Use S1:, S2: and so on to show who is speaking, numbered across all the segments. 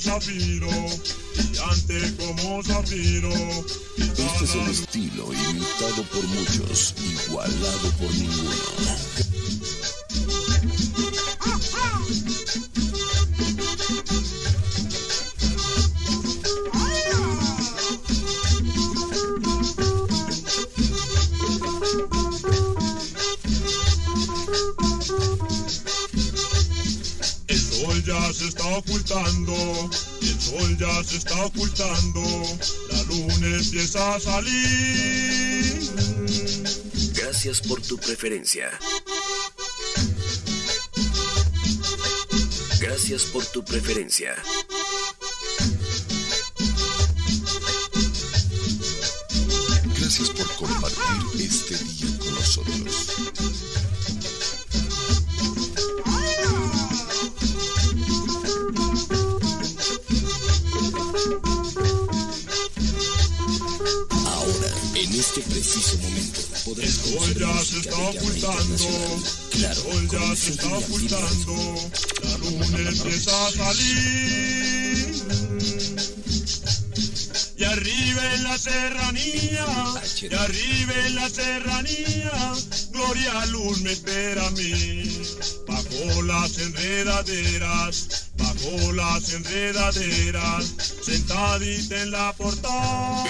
S1: zafiro, brillante como zafiro.
S2: Este es el estilo imitado por muchos, igualado por ninguno.
S1: Sol ya se está ocultando, el sol ya se está ocultando, la luna empieza a salir.
S2: Gracias por tu preferencia. Gracias por tu preferencia. Gracias por compartir este día con nosotros. Preciso momento, podrás
S1: sol ya se está ocultando.
S2: Claro,
S1: el sol ya se está ocultando, la luna empieza a salir. Y arriba en la serranía, y arriba en la serranía, Gloria Luz me espera a mí. Bajo las enredaderas, bajo las enredaderas, sentadita en la portada.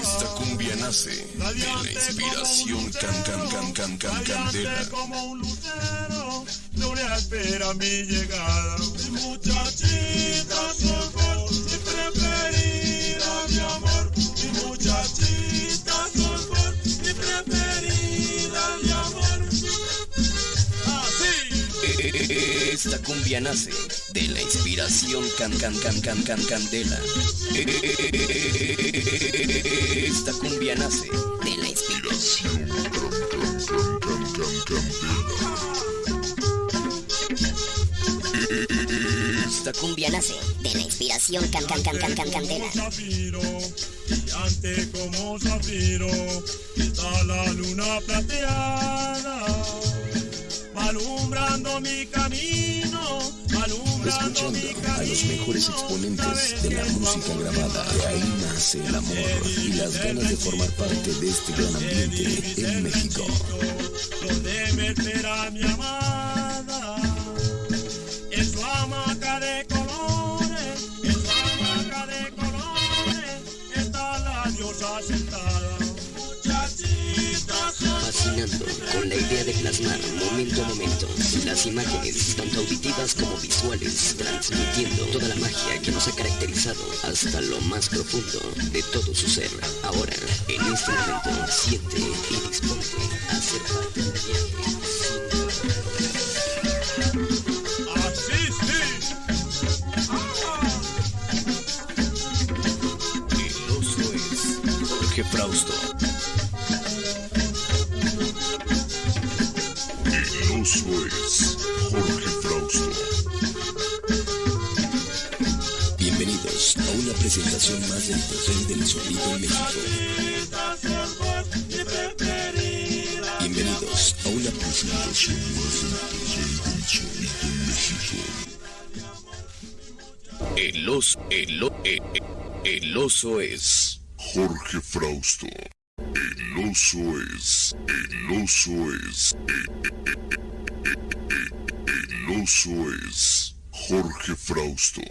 S2: Esta cumbia nace de la inspiración can can can can can candela.
S1: Como un lucero, Gloria espera mi llegada.
S2: Esta cumbia nace de la inspiración can can can can can candela. Esta cumbia nace de la inspiración can can can can can candela.
S3: Esta cumbia nace de la inspiración can can can can can candela.
S1: Brillante como zafiro, está la luna plateada, alumbrando mi camino, alumbrando mi
S2: Escuchando
S1: camino.
S2: a los mejores exponentes de la música grabada, de ahí nace el amor y las ganas de formar parte de este gran ambiente en México.
S1: Donde me espera mi amada,
S4: con la idea de plasmar momento a momento las imágenes tanto auditivas como visuales, transmitiendo toda la magia que nos ha caracterizado hasta lo más profundo de todo su ser. Ahora, en este momento, siente y disponte a ser parte del viaje.
S1: Así sí.
S2: El oso es Jorge Frausto. El oso es Jorge Frausto. Bienvenidos a una presentación más del Poder del Sonido en México. Bienvenidos a una presentación más del Poder del Sonido en México. El oso, el, o- e- e- el oso es Jorge Frausto. El oso es, el oso es, el es Jorge Frausto.